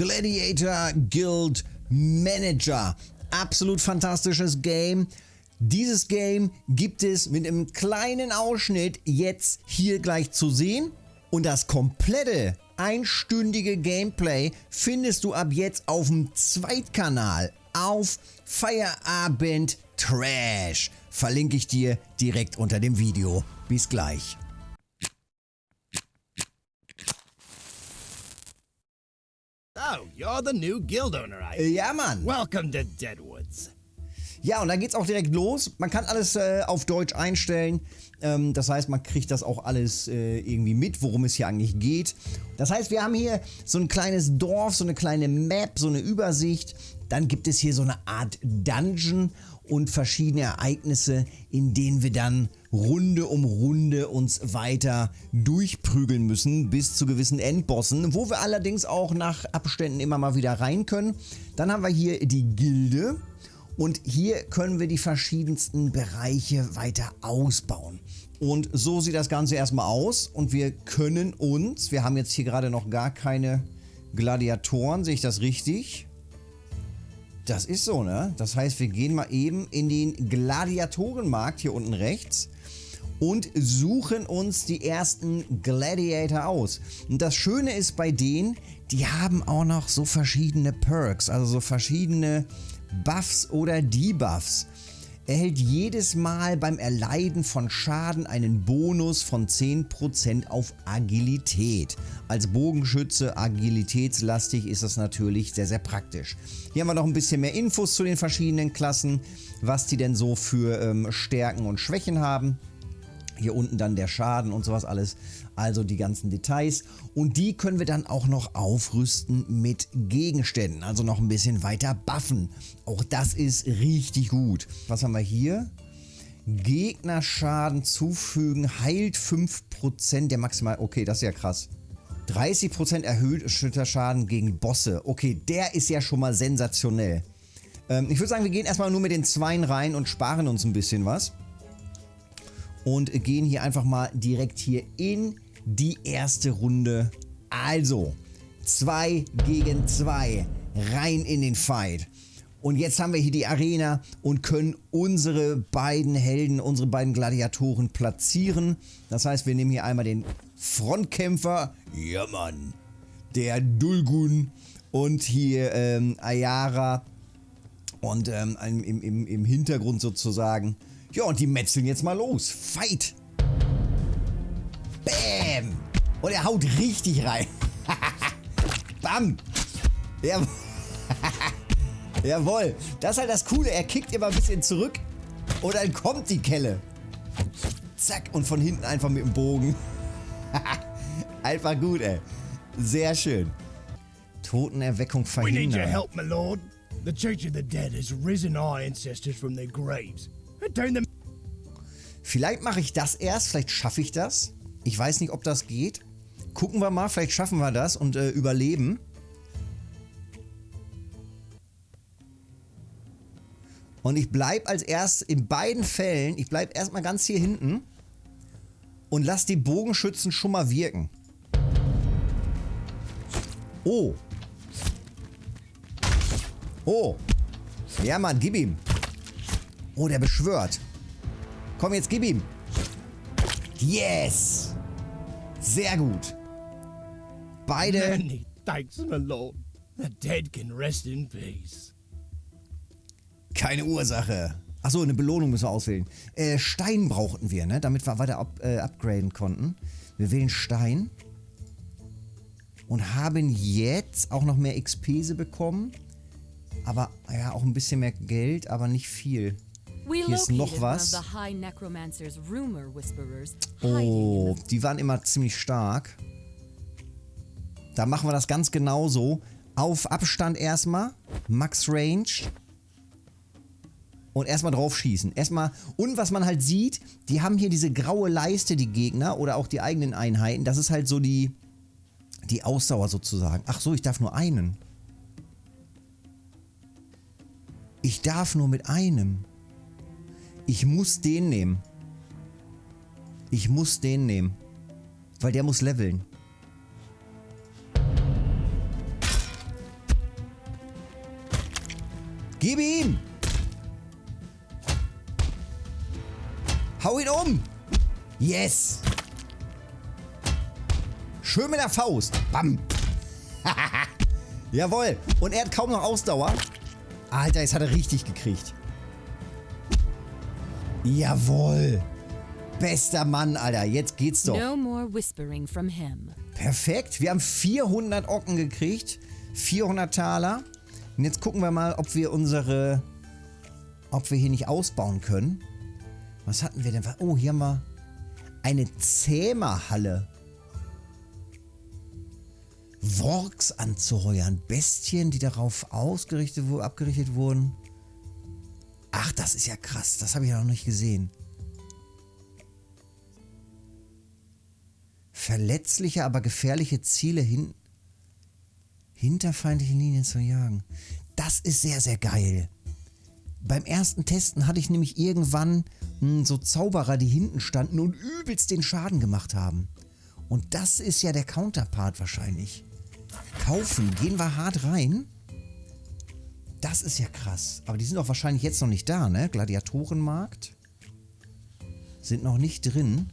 Gladiator Guild Manager. Absolut fantastisches Game. Dieses Game gibt es mit einem kleinen Ausschnitt jetzt hier gleich zu sehen. Und das komplette einstündige Gameplay findest du ab jetzt auf dem Zweitkanal auf Feierabend Trash. Verlinke ich dir direkt unter dem Video. Bis gleich. Oh, you're the new guild owner, I Ja, Mann. Welcome to Deadwoods. Ja, und dann geht's auch direkt los. Man kann alles äh, auf Deutsch einstellen. Ähm, das heißt, man kriegt das auch alles äh, irgendwie mit, worum es hier eigentlich geht. Das heißt, wir haben hier so ein kleines Dorf, so eine kleine Map, so eine Übersicht. Dann gibt es hier so eine Art Dungeon und verschiedene Ereignisse, in denen wir dann Runde um Runde uns weiter durchprügeln müssen bis zu gewissen Endbossen, wo wir allerdings auch nach Abständen immer mal wieder rein können. Dann haben wir hier die Gilde. Und hier können wir die verschiedensten Bereiche weiter ausbauen. Und so sieht das Ganze erstmal aus. Und wir können uns, wir haben jetzt hier gerade noch gar keine Gladiatoren, sehe ich das richtig? Das ist so, ne? Das heißt, wir gehen mal eben in den Gladiatorenmarkt hier unten rechts und suchen uns die ersten Gladiator aus. Und das Schöne ist bei denen, die haben auch noch so verschiedene Perks, also so verschiedene Buffs oder Debuffs. Erhält jedes Mal beim Erleiden von Schaden einen Bonus von 10% auf Agilität. Als Bogenschütze agilitätslastig ist das natürlich sehr, sehr praktisch. Hier haben wir noch ein bisschen mehr Infos zu den verschiedenen Klassen, was die denn so für ähm, Stärken und Schwächen haben. Hier unten dann der Schaden und sowas alles. Also die ganzen Details. Und die können wir dann auch noch aufrüsten mit Gegenständen. Also noch ein bisschen weiter buffen. Auch das ist richtig gut. Was haben wir hier? Gegnerschaden zufügen, heilt 5% der maximal... Okay, das ist ja krass. 30% erhöht Schütterschaden gegen Bosse. Okay, der ist ja schon mal sensationell. Ähm, ich würde sagen, wir gehen erstmal nur mit den Zweien rein und sparen uns ein bisschen was und gehen hier einfach mal direkt hier in die erste Runde. Also, 2 gegen 2, rein in den Fight. Und jetzt haben wir hier die Arena und können unsere beiden Helden, unsere beiden Gladiatoren platzieren. Das heißt, wir nehmen hier einmal den Frontkämpfer, ja Mann, der Dulgun und hier ähm, Ayara und ähm, im, im, im Hintergrund sozusagen ja, und die metzeln jetzt mal los. Fight! Bam! Und er haut richtig rein. Bam! Ja. Jawohl. Das ist halt das Coole. Er kickt immer ein bisschen zurück und dann kommt die Kelle. Zack. Und von hinten einfach mit dem Bogen. einfach gut, ey. Sehr schön. Totenerweckung verhindern. We need your help, my lord. The Church of the Dead has risen our ancestors from their graves. Vielleicht mache ich das erst, vielleicht schaffe ich das. Ich weiß nicht, ob das geht. Gucken wir mal, vielleicht schaffen wir das und äh, überleben. Und ich bleibe als erst in beiden Fällen, ich bleibe erstmal ganz hier hinten und lasse die Bogenschützen schon mal wirken. Oh. Oh. Ja, Mann, gib ihm. Oh, der beschwört. Komm, jetzt gib ihm. Yes. Sehr gut. Beide. Many thanks, my lord. The dead can rest in peace. Keine Ursache. Achso, eine Belohnung müssen wir auswählen. Äh, Stein brauchten wir, ne? Damit wir weiter up, äh, upgraden konnten. Wir wählen Stein. Und haben jetzt auch noch mehr XP bekommen. Aber, ja, auch ein bisschen mehr Geld, aber nicht viel. Hier ist noch was. Oh, die waren immer ziemlich stark. Da machen wir das ganz genauso. Auf Abstand erstmal. Max Range. Und erstmal drauf schießen. Erstmal. Und was man halt sieht, die haben hier diese graue Leiste, die Gegner. Oder auch die eigenen Einheiten. Das ist halt so die, die Ausdauer sozusagen. Ach so, ich darf nur einen. Ich darf nur mit einem. Ich muss den nehmen. Ich muss den nehmen. Weil der muss leveln. Gib ihm! Hau ihn um! Yes! Schön mit der Faust. Bam! Jawohl. Und er hat kaum noch Ausdauer. Alter, jetzt hat er richtig gekriegt. Jawohl. Bester Mann, Alter. Jetzt geht's doch. No more whispering from him. Perfekt. Wir haben 400 Ocken gekriegt. 400 Taler. Und jetzt gucken wir mal, ob wir unsere... Ob wir hier nicht ausbauen können. Was hatten wir denn? Oh, hier haben wir eine Zähmerhalle. Works anzuheuern. Bestien, die darauf ausgerichtet abgerichtet wurden. Das ist ja krass. Das habe ich ja noch nicht gesehen. Verletzliche, aber gefährliche Ziele hin hinter feindlichen Linien zu jagen. Das ist sehr, sehr geil. Beim ersten Testen hatte ich nämlich irgendwann mh, hm, so Zauberer, die hinten standen und übelst den Schaden gemacht haben. Und das ist ja der Counterpart wahrscheinlich. Kaufen, gehen wir hart rein. Das ist ja krass. Aber die sind auch wahrscheinlich jetzt noch nicht da, ne? Gladiatorenmarkt. Sind noch nicht drin.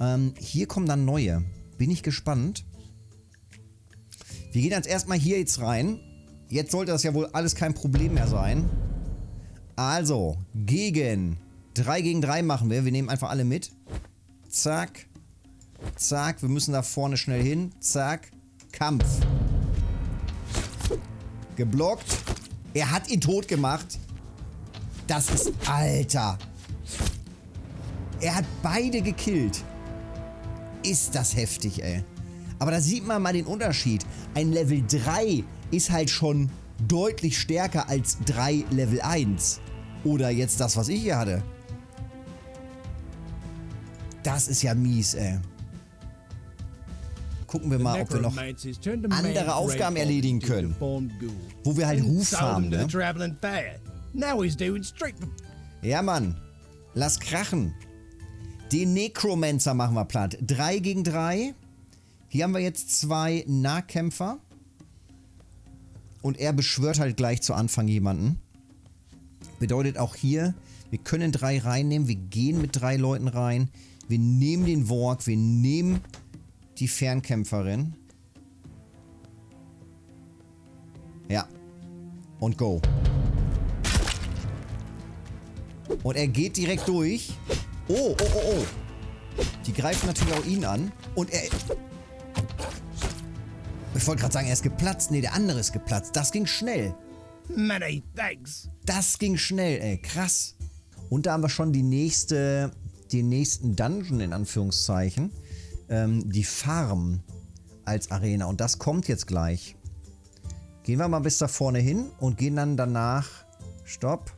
Ähm, hier kommen dann neue. Bin ich gespannt. Wir gehen jetzt erstmal hier jetzt rein. Jetzt sollte das ja wohl alles kein Problem mehr sein. Also, gegen 3 gegen 3 machen wir. Wir nehmen einfach alle mit. Zack. Zack. Wir müssen da vorne schnell hin. Zack. Kampf. Geblockt. Er hat ihn tot gemacht. Das ist... Alter. Er hat beide gekillt. Ist das heftig, ey. Aber da sieht man mal den Unterschied. Ein Level 3 ist halt schon deutlich stärker als 3 Level 1. Oder jetzt das, was ich hier hatte. Das ist ja mies, ey. Gucken wir mal, ob wir noch andere Aufgaben erledigen können. Wo wir halt Ruf haben, ne? Ja, Mann. Lass krachen. Den Necromancer machen wir platt. 3 gegen 3. Hier haben wir jetzt zwei Nahkämpfer. Und er beschwört halt gleich zu Anfang jemanden. Bedeutet auch hier, wir können drei reinnehmen. Wir gehen mit drei Leuten rein. Wir nehmen den Walk. Wir nehmen die Fernkämpferin. Ja. Und go. Und er geht direkt durch. Oh, oh, oh, oh. Die greifen natürlich auch ihn an. Und er... Ich wollte gerade sagen, er ist geplatzt. Nee, der andere ist geplatzt. Das ging schnell. Many thanks. Das ging schnell, ey. Krass. Und da haben wir schon die nächste, den nächsten Dungeon in Anführungszeichen. Ähm, die Farm als Arena. Und das kommt jetzt gleich. Gehen wir mal bis da vorne hin und gehen dann danach... Stopp.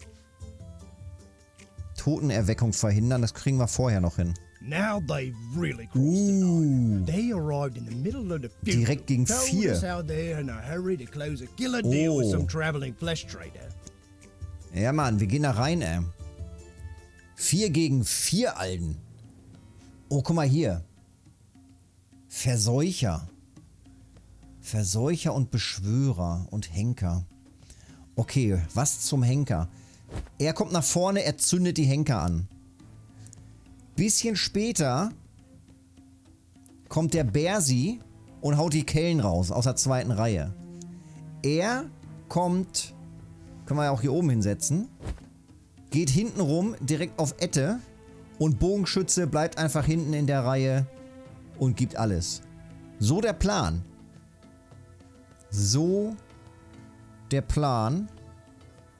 Totenerweckung verhindern. Das kriegen wir vorher noch hin. Now they've really crossed. They arrived in the middle of the future. Direkt gegen vier. Oh. Ja, Mann, wir gehen da rein, ey. Vier gegen vier Alten. Oh, guck mal hier. Verseucher. Verseucher und Beschwörer und Henker. Okay, was zum Henker? Er kommt nach vorne, er zündet die Henker an. Bisschen später kommt der Bersi und haut die Kellen raus aus der zweiten Reihe. Er kommt, können wir ja auch hier oben hinsetzen, geht hinten rum direkt auf Ette und Bogenschütze bleibt einfach hinten in der Reihe und gibt alles. So der Plan. So der Plan.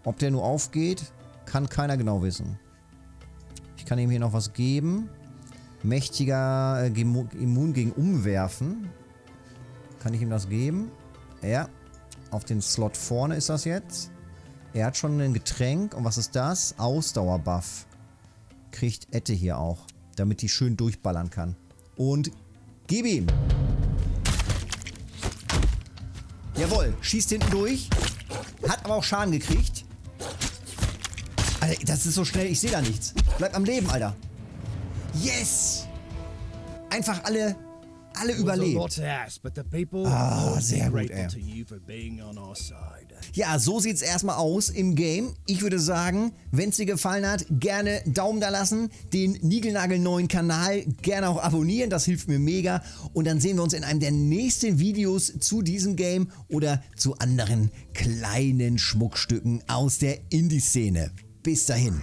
Ob der nur aufgeht, kann keiner genau wissen. Ich kann ihm hier noch was geben. Mächtiger äh, Immun gegen Umwerfen. Kann ich ihm das geben? Ja. Auf den Slot vorne ist das jetzt. Er hat schon ein Getränk. Und was ist das? Ausdauerbuff. Kriegt Ette hier auch. Damit die schön durchballern kann. Und gib ihm. Jawohl. Schießt hinten durch. Hat aber auch Schaden gekriegt. Alter, das ist so schnell. Ich sehe da nichts. Bleib am Leben, Alter. Yes! Einfach alle, alle überlebt. Ah, sehr gut, ey. Ja, so sieht's erstmal aus im Game. Ich würde sagen, wenn's dir gefallen hat, gerne Daumen da lassen, den niegelnagelneuen Kanal gerne auch abonnieren, das hilft mir mega. Und dann sehen wir uns in einem der nächsten Videos zu diesem Game oder zu anderen kleinen Schmuckstücken aus der Indie-Szene. Bis dahin.